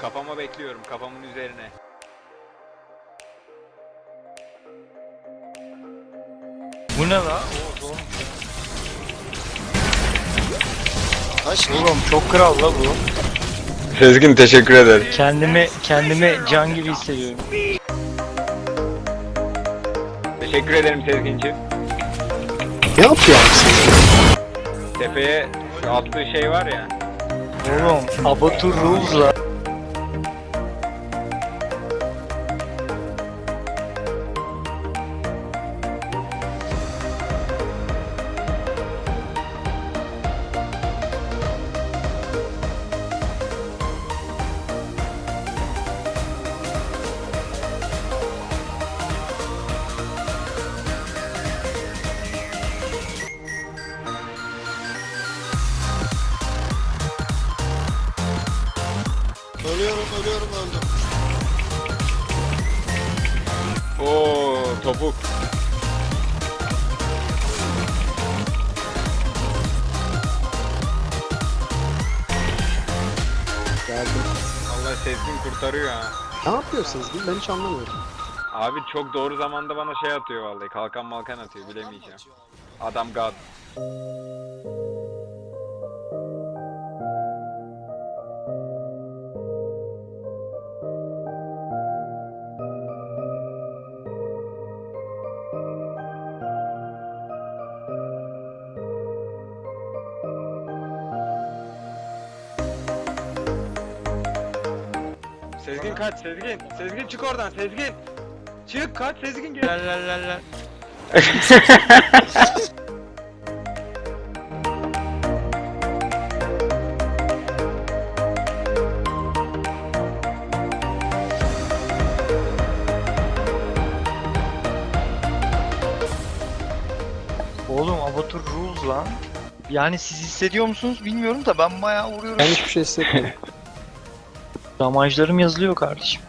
Kafama bekliyorum kafamın üzerine. Bu ne la? Taş Oğlum çok kral la bu. Sezgin teşekkür ederim. Kendimi kendimi can gibi hissediyorum. Teşekkür ederim Sezgin'ciğim. ne yapıyor abi? Tepeye şu attığı şey var ya. Oğlum Abatur Rules la. Ölüyorum ölüyorum öldüm. Oo topuk. Geldim. Allah Sezgin kurtarıyor ha. Ne yapıyorsunuz? Ben hiç anlamıyorum. Abi çok doğru zamanda bana şey atıyor vallahi. Kalkan malkan atıyor bilemeyeceğim. Adam god. Sezgin kaç Sezgin. Sezgin çık oradan Sezgin. Çık kaç Sezgin gel. La la la la. Oğlum Abatur Rules lan. Yani siz hissediyor musunuz bilmiyorum da ben bayağı vuruyorum. Ben hiçbir şey hissetmedim. Damajlarım yazılıyor kardeşim.